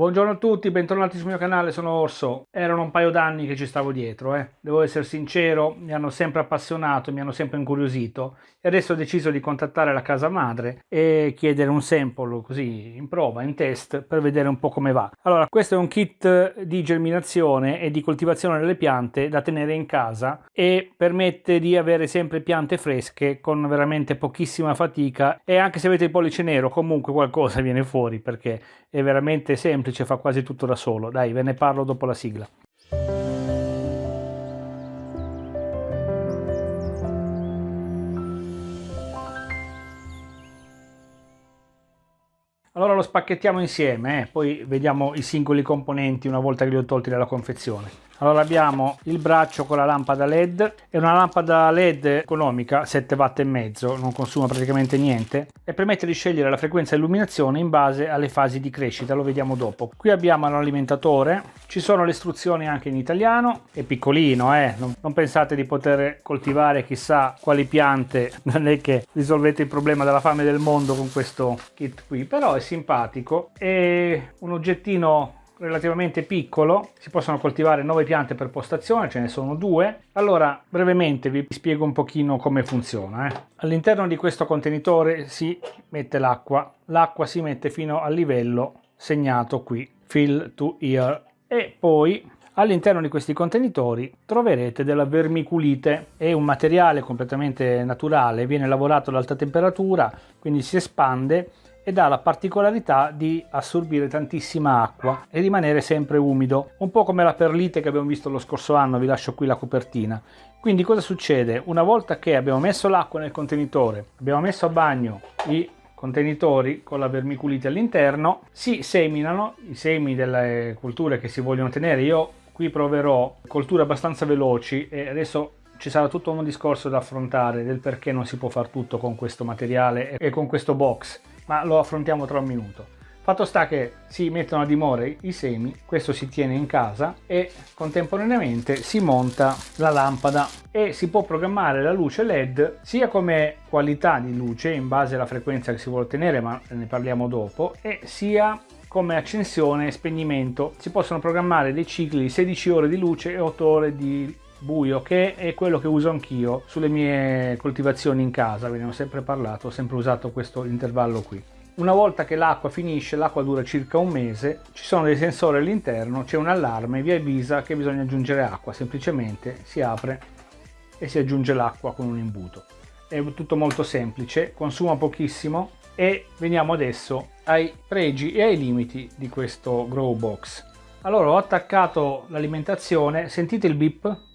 Buongiorno a tutti, bentornati sul mio canale, sono Orso. Erano un paio d'anni che ci stavo dietro, eh. devo essere sincero, mi hanno sempre appassionato, mi hanno sempre incuriosito e adesso ho deciso di contattare la casa madre e chiedere un sample così in prova, in test, per vedere un po' come va. Allora, questo è un kit di germinazione e di coltivazione delle piante da tenere in casa e permette di avere sempre piante fresche con veramente pochissima fatica e anche se avete il pollice nero comunque qualcosa viene fuori perché è veramente semplice semplice, fa quasi tutto da solo. Dai, ve ne parlo dopo la sigla. Allora lo spacchettiamo insieme, eh? poi vediamo i singoli componenti una volta che li ho tolti dalla confezione. Allora abbiamo il braccio con la lampada LED, è una lampada LED economica, 7 watt e mezzo, non consuma praticamente niente e permette di scegliere la frequenza di illuminazione in base alle fasi di crescita, lo vediamo dopo. Qui abbiamo l'alimentatore, ci sono le istruzioni anche in italiano, è piccolino eh, non, non pensate di poter coltivare chissà quali piante, non è che risolvete il problema della fame del mondo con questo kit qui, però è simpatico, è un oggettino relativamente piccolo, si possono coltivare 9 piante per postazione, ce ne sono due. Allora, brevemente vi spiego un pochino come funziona. Eh. All'interno di questo contenitore si mette l'acqua, l'acqua si mette fino al livello segnato qui, fill to here, e poi all'interno di questi contenitori troverete della vermiculite, è un materiale completamente naturale, viene lavorato ad alta temperatura, quindi si espande ed ha la particolarità di assorbire tantissima acqua e rimanere sempre umido, un po' come la perlite che abbiamo visto lo scorso anno, vi lascio qui la copertina. Quindi cosa succede? Una volta che abbiamo messo l'acqua nel contenitore, abbiamo messo a bagno i contenitori con la vermiculite all'interno, si seminano i semi delle colture che si vogliono tenere. Io qui proverò colture abbastanza veloci e adesso ci sarà tutto un discorso da affrontare del perché non si può fare tutto con questo materiale e con questo box ma lo affrontiamo tra un minuto. Fatto sta che si mettono a dimora i semi, questo si tiene in casa e contemporaneamente si monta la lampada e si può programmare la luce LED sia come qualità di luce in base alla frequenza che si vuole ottenere, ma ne parliamo dopo, e sia come accensione e spegnimento. Si possono programmare dei cicli di 16 ore di luce e 8 ore di buio che è quello che uso anch'io sulle mie coltivazioni in casa ve ne ho sempre parlato ho sempre usato questo intervallo qui. Una volta che l'acqua finisce l'acqua dura circa un mese ci sono dei sensori all'interno c'è un allarme vi avvisa che bisogna aggiungere acqua semplicemente si apre e si aggiunge l'acqua con un imbuto. È tutto molto semplice consuma pochissimo e veniamo adesso ai pregi e ai limiti di questo grow box. Allora ho attaccato l'alimentazione sentite il bip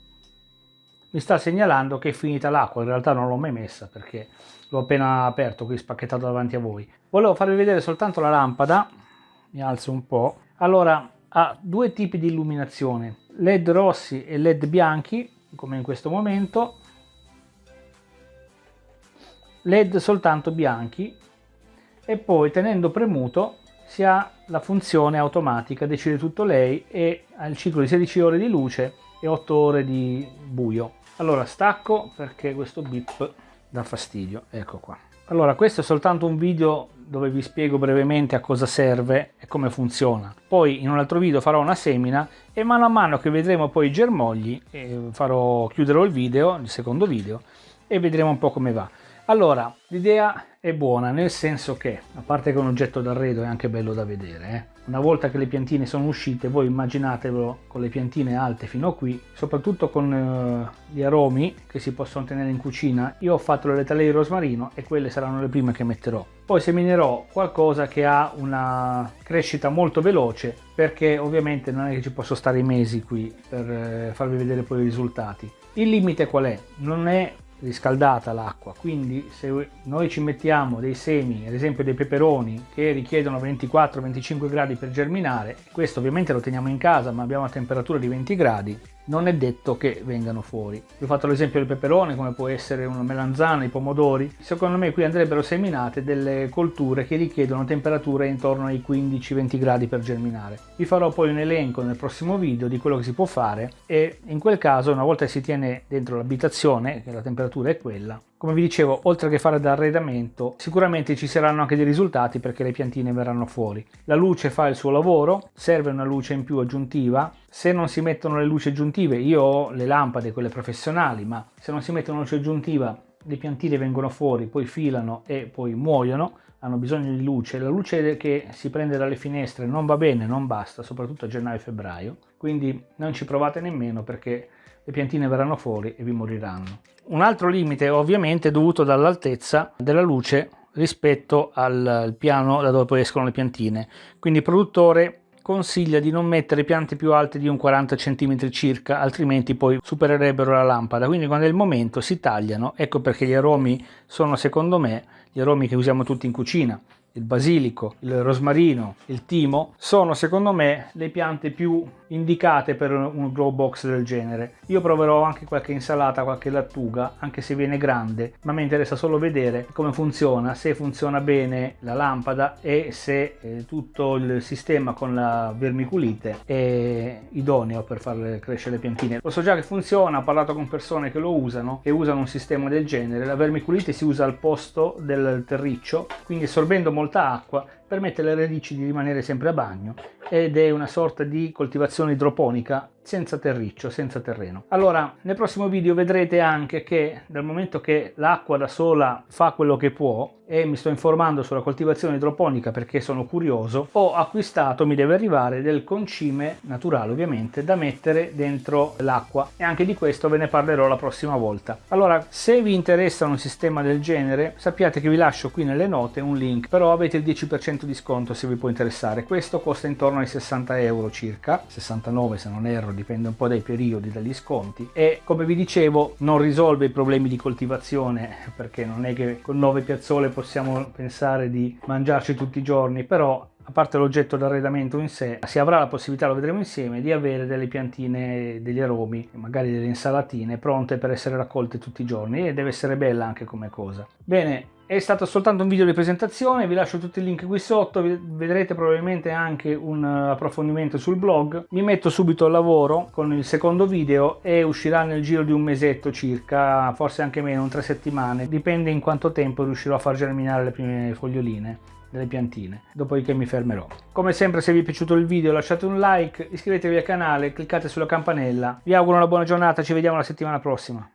mi sta segnalando che è finita l'acqua, in realtà non l'ho mai messa perché l'ho appena aperto qui spacchettato davanti a voi. Volevo farvi vedere soltanto la lampada, mi alzo un po', allora ha due tipi di illuminazione, led rossi e led bianchi, come in questo momento, led soltanto bianchi. E poi tenendo premuto si ha la funzione automatica, decide tutto lei e ha il ciclo di 16 ore di luce e 8 ore di buio. Allora stacco perché questo bip dà fastidio, ecco qua. Allora questo è soltanto un video dove vi spiego brevemente a cosa serve e come funziona. Poi in un altro video farò una semina e mano a mano che vedremo poi i germogli eh, farò, chiuderò il video, il secondo video e vedremo un po' come va. Allora, l'idea è buona, nel senso che, a parte che un oggetto d'arredo è anche bello da vedere, eh? una volta che le piantine sono uscite, voi immaginatevelo con le piantine alte fino a qui, soprattutto con eh, gli aromi che si possono tenere in cucina, io ho fatto le letale di rosmarino e quelle saranno le prime che metterò. Poi seminerò qualcosa che ha una crescita molto veloce, perché ovviamente non è che ci posso stare mesi qui per eh, farvi vedere poi i risultati. Il limite qual è? Non è riscaldata l'acqua. Quindi se noi ci mettiamo dei semi ad esempio dei peperoni che richiedono 24-25 gradi per germinare questo ovviamente lo teniamo in casa ma abbiamo una temperatura di 20 gradi non è detto che vengano fuori. Vi ho fatto l'esempio del peperone, come può essere una melanzana, i pomodori. Secondo me qui andrebbero seminate delle colture che richiedono temperature intorno ai 15-20 gradi per germinare. Vi farò poi un elenco nel prossimo video di quello che si può fare e in quel caso una volta che si tiene dentro l'abitazione, che la temperatura è quella, come vi dicevo, oltre che fare da arredamento, sicuramente ci saranno anche dei risultati perché le piantine verranno fuori. La luce fa il suo lavoro, serve una luce in più aggiuntiva. Se non si mettono le luci aggiuntive, io ho le lampade, quelle professionali, ma se non si mettono luce aggiuntiva, le piantine vengono fuori, poi filano e poi muoiono hanno bisogno di luce. La luce che si prende dalle finestre non va bene, non basta, soprattutto a gennaio e febbraio, quindi non ci provate nemmeno perché le piantine verranno fuori e vi moriranno. Un altro limite ovviamente è dovuto dall'altezza della luce rispetto al piano da dove poi escono le piantine. Quindi il produttore consiglia di non mettere piante più alte di un 40 cm circa, altrimenti poi supererebbero la lampada. Quindi quando è il momento si tagliano, ecco perché gli aromi sono secondo me gli aromi che usiamo tutti in cucina il basilico, il rosmarino, il timo, sono secondo me le piante più indicate per un grow box del genere. Io proverò anche qualche insalata, qualche lattuga, anche se viene grande, ma mi interessa solo vedere come funziona, se funziona bene la lampada e se eh, tutto il sistema con la vermiculite è idoneo per far crescere le piantine. Lo so già che funziona, ho parlato con persone che lo usano e usano un sistema del genere. La vermiculite si usa al posto del terriccio, quindi assorbendo molto molta acqua permette alle radici di rimanere sempre a bagno ed è una sorta di coltivazione idroponica senza terriccio, senza terreno. Allora, nel prossimo video vedrete anche che dal momento che l'acqua da sola fa quello che può e mi sto informando sulla coltivazione idroponica perché sono curioso, ho acquistato, mi deve arrivare, del concime naturale ovviamente da mettere dentro l'acqua e anche di questo ve ne parlerò la prossima volta. Allora, se vi interessa un sistema del genere, sappiate che vi lascio qui nelle note un link, però avete il 10% di sconto se vi può interessare. Questo costa intorno ai 60 euro circa, 69 se non erro, dipende un po' dai periodi, dagli sconti e come vi dicevo non risolve i problemi di coltivazione perché non è che con 9 piazzole possiamo pensare di mangiarci tutti i giorni, però a parte l'oggetto d'arredamento in sé, si avrà la possibilità, lo vedremo insieme, di avere delle piantine, degli aromi, magari delle insalatine pronte per essere raccolte tutti i giorni e deve essere bella anche come cosa. Bene, è stato soltanto un video di presentazione, vi lascio tutti i link qui sotto, vedrete probabilmente anche un approfondimento sul blog. Mi metto subito al lavoro con il secondo video e uscirà nel giro di un mesetto circa, forse anche meno, tre settimane, dipende in quanto tempo riuscirò a far germinare le prime foglioline delle piantine dopodiché mi fermerò. Come sempre se vi è piaciuto il video lasciate un like iscrivetevi al canale cliccate sulla campanella. Vi auguro una buona giornata ci vediamo la settimana prossima